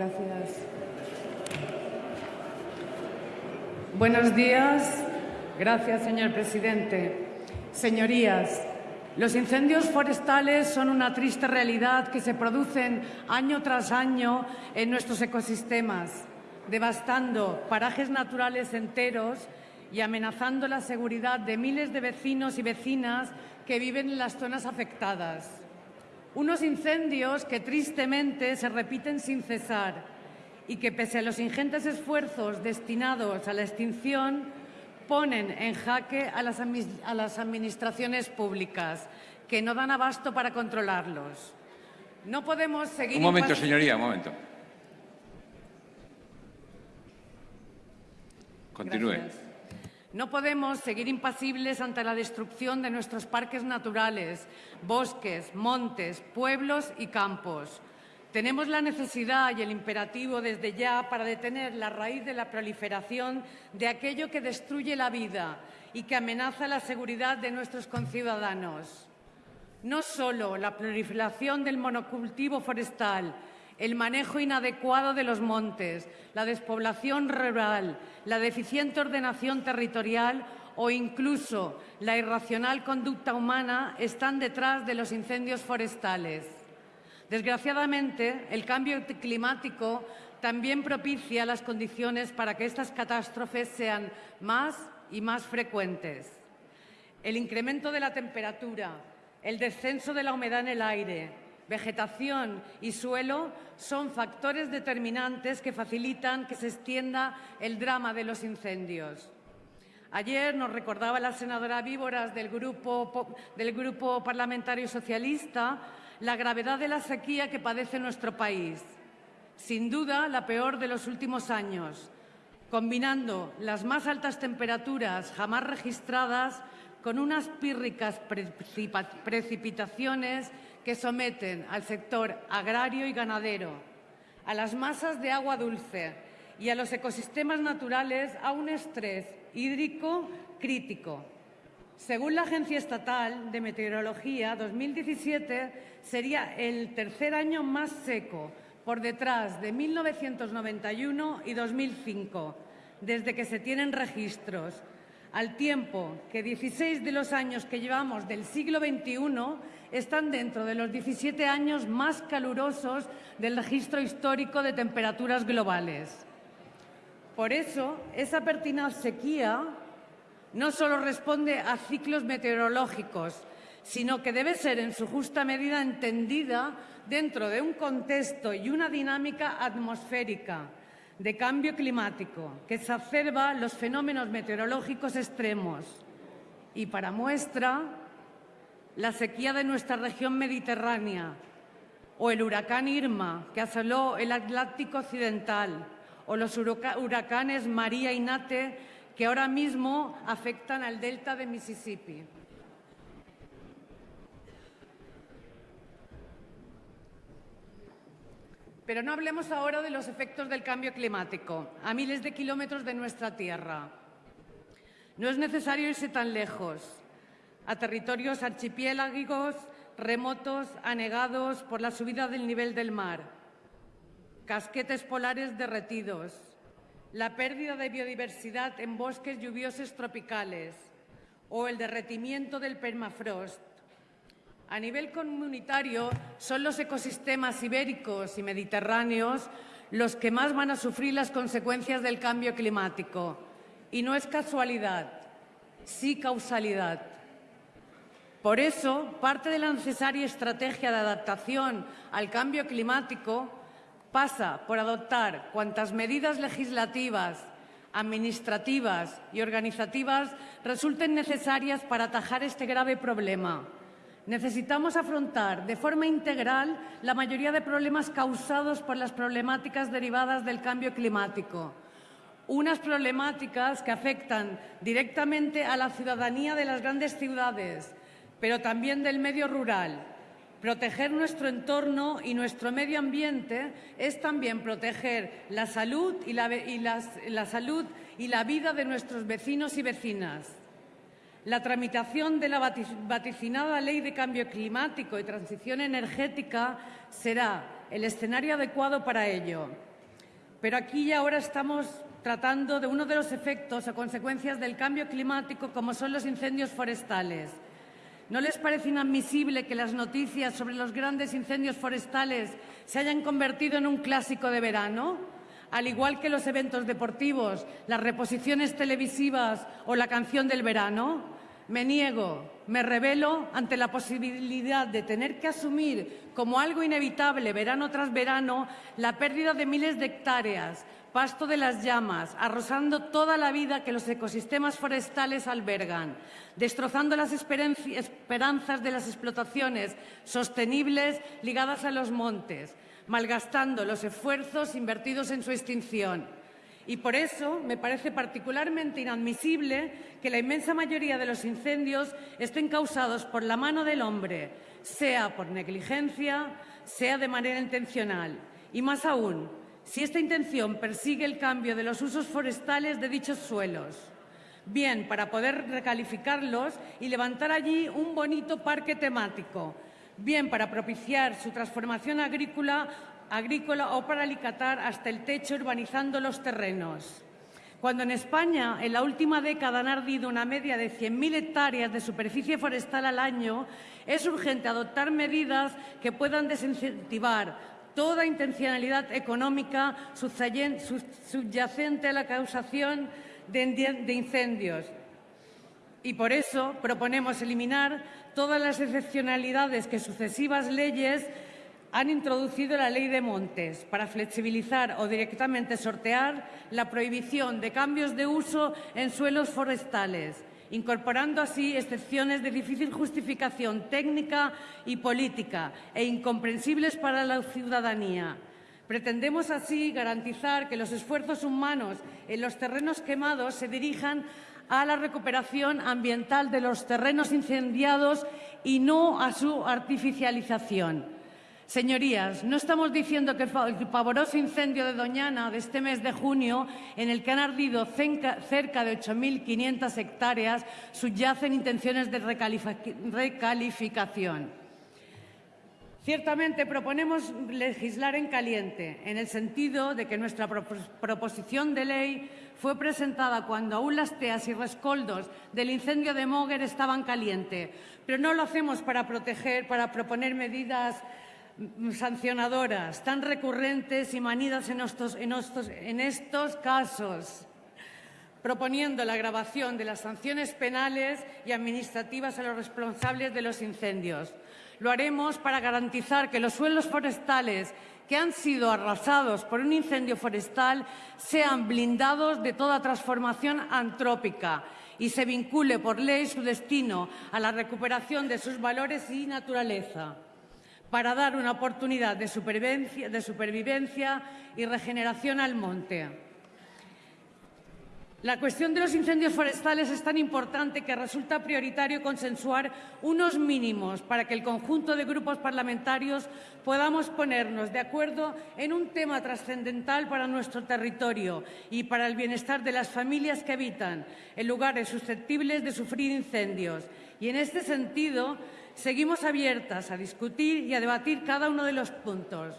Gracias. Buenos días. Gracias, señor presidente. Señorías, los incendios forestales son una triste realidad que se producen año tras año en nuestros ecosistemas, devastando parajes naturales enteros y amenazando la seguridad de miles de vecinos y vecinas que viven en las zonas afectadas. Unos incendios que tristemente se repiten sin cesar y que, pese a los ingentes esfuerzos destinados a la extinción, ponen en jaque a las, a las administraciones públicas, que no dan abasto para controlarlos. No podemos seguir... Un momento, señoría, un momento. Continúe. Gracias. No podemos seguir impasibles ante la destrucción de nuestros parques naturales, bosques, montes, pueblos y campos. Tenemos la necesidad y el imperativo desde ya para detener la raíz de la proliferación de aquello que destruye la vida y que amenaza la seguridad de nuestros conciudadanos. No solo la proliferación del monocultivo forestal, el manejo inadecuado de los montes, la despoblación rural, la deficiente ordenación territorial o incluso la irracional conducta humana están detrás de los incendios forestales. Desgraciadamente, el cambio climático también propicia las condiciones para que estas catástrofes sean más y más frecuentes. El incremento de la temperatura, el descenso de la humedad en el aire, vegetación y suelo son factores determinantes que facilitan que se extienda el drama de los incendios. Ayer nos recordaba la senadora Víboras del grupo, del grupo Parlamentario Socialista la gravedad de la sequía que padece nuestro país. Sin duda, la peor de los últimos años, combinando las más altas temperaturas jamás registradas con unas pírricas precipitaciones que someten al sector agrario y ganadero, a las masas de agua dulce y a los ecosistemas naturales a un estrés hídrico crítico. Según la Agencia Estatal de Meteorología, 2017 sería el tercer año más seco, por detrás de 1991 y 2005, desde que se tienen registros, al tiempo que 16 de los años que llevamos del siglo XXI están dentro de los 17 años más calurosos del registro histórico de temperaturas globales. Por eso, esa pertinaz sequía no solo responde a ciclos meteorológicos, sino que debe ser en su justa medida entendida dentro de un contexto y una dinámica atmosférica de cambio climático que exacerba los fenómenos meteorológicos extremos. Y para muestra, la sequía de nuestra región mediterránea o el huracán Irma que asoló el Atlántico Occidental o los huracanes María y Nate que ahora mismo afectan al delta de Mississippi. Pero no hablemos ahora de los efectos del cambio climático a miles de kilómetros de nuestra tierra. No es necesario irse tan lejos, a territorios archipiélagos remotos, anegados por la subida del nivel del mar, casquetes polares derretidos, la pérdida de biodiversidad en bosques lluviosos tropicales o el derretimiento del permafrost a nivel comunitario, son los ecosistemas ibéricos y mediterráneos los que más van a sufrir las consecuencias del cambio climático. Y no es casualidad, sí causalidad. Por eso, parte de la necesaria estrategia de adaptación al cambio climático pasa por adoptar cuantas medidas legislativas, administrativas y organizativas resulten necesarias para atajar este grave problema Necesitamos afrontar de forma integral la mayoría de problemas causados por las problemáticas derivadas del cambio climático. Unas problemáticas que afectan directamente a la ciudadanía de las grandes ciudades, pero también del medio rural. Proteger nuestro entorno y nuestro medio ambiente es también proteger la salud y la, salud y la vida de nuestros vecinos y vecinas. La tramitación de la vaticinada Ley de Cambio Climático y Transición Energética será el escenario adecuado para ello. Pero aquí y ahora estamos tratando de uno de los efectos o consecuencias del cambio climático, como son los incendios forestales. ¿No les parece inadmisible que las noticias sobre los grandes incendios forestales se hayan convertido en un clásico de verano? Al igual que los eventos deportivos, las reposiciones televisivas o la canción del verano, me niego, me revelo ante la posibilidad de tener que asumir como algo inevitable verano tras verano la pérdida de miles de hectáreas, pasto de las llamas, arrosando toda la vida que los ecosistemas forestales albergan, destrozando las esperanzas de las explotaciones sostenibles ligadas a los montes, malgastando los esfuerzos invertidos en su extinción. Y por eso me parece particularmente inadmisible que la inmensa mayoría de los incendios estén causados por la mano del hombre, sea por negligencia, sea de manera intencional. Y más aún, si esta intención persigue el cambio de los usos forestales de dichos suelos, bien para poder recalificarlos y levantar allí un bonito parque temático, bien para propiciar su transformación agrícola, o para alicatar hasta el techo urbanizando los terrenos. Cuando en España en la última década han ardido una media de 100.000 hectáreas de superficie forestal al año, es urgente adoptar medidas que puedan desincentivar toda intencionalidad económica subyacente a la causación de incendios. Y por eso proponemos eliminar todas las excepcionalidades que sucesivas leyes han introducido la Ley de Montes para flexibilizar o directamente sortear la prohibición de cambios de uso en suelos forestales, incorporando así excepciones de difícil justificación técnica y política e incomprensibles para la ciudadanía. Pretendemos así garantizar que los esfuerzos humanos en los terrenos quemados se dirijan a la recuperación ambiental de los terrenos incendiados y no a su artificialización. Señorías, no estamos diciendo que el pavoroso incendio de Doñana de este mes de junio, en el que han ardido cerca de 8.500 hectáreas, subyacen intenciones de recalificación. Ciertamente proponemos legislar en caliente, en el sentido de que nuestra proposición de ley fue presentada cuando aún las teas y rescoldos del incendio de Moguer estaban caliente, pero no lo hacemos para proteger, para proponer medidas sancionadoras tan recurrentes y manidas en estos, en estos, en estos casos, proponiendo la agravación de las sanciones penales y administrativas a los responsables de los incendios. Lo haremos para garantizar que los suelos forestales que han sido arrasados por un incendio forestal sean blindados de toda transformación antrópica y se vincule por ley su destino a la recuperación de sus valores y naturaleza para dar una oportunidad de supervivencia, supervivencia y regeneración al monte. La cuestión de los incendios forestales es tan importante que resulta prioritario consensuar unos mínimos para que el conjunto de grupos parlamentarios podamos ponernos de acuerdo en un tema trascendental para nuestro territorio y para el bienestar de las familias que habitan en lugares susceptibles de sufrir incendios. Y en este sentido, seguimos abiertas a discutir y a debatir cada uno de los puntos.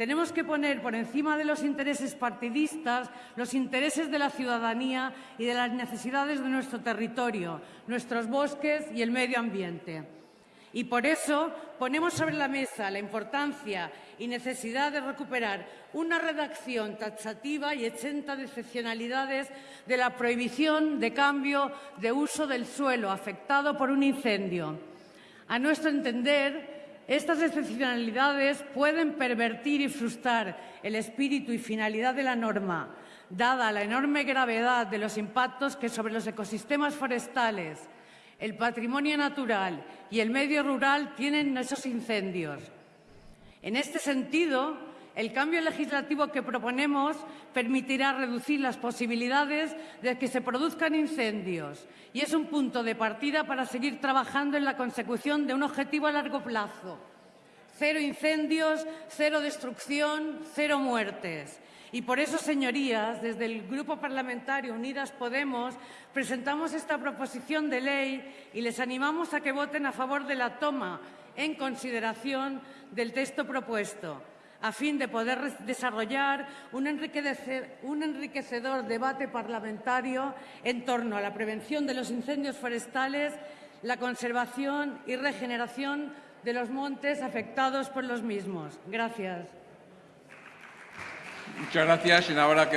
Tenemos que poner por encima de los intereses partidistas los intereses de la ciudadanía y de las necesidades de nuestro territorio, nuestros bosques y el medio ambiente. Y por eso ponemos sobre la mesa la importancia y necesidad de recuperar una redacción taxativa y exenta de excepcionalidades de la prohibición de cambio de uso del suelo afectado por un incendio a nuestro entender, estas excepcionalidades pueden pervertir y frustrar el espíritu y finalidad de la norma, dada la enorme gravedad de los impactos que sobre los ecosistemas forestales, el patrimonio natural y el medio rural tienen esos incendios. En este sentido, el cambio legislativo que proponemos permitirá reducir las posibilidades de que se produzcan incendios y es un punto de partida para seguir trabajando en la consecución de un objetivo a largo plazo. Cero incendios, cero destrucción, cero muertes. Y por eso, señorías, desde el Grupo Parlamentario Unidas Podemos presentamos esta proposición de ley y les animamos a que voten a favor de la toma en consideración del texto propuesto, a fin de poder desarrollar un enriquecedor debate parlamentario en torno a la prevención de los incendios forestales, la conservación y regeneración de los montes afectados por los mismos. Gracias. Muchas gracias, senadora.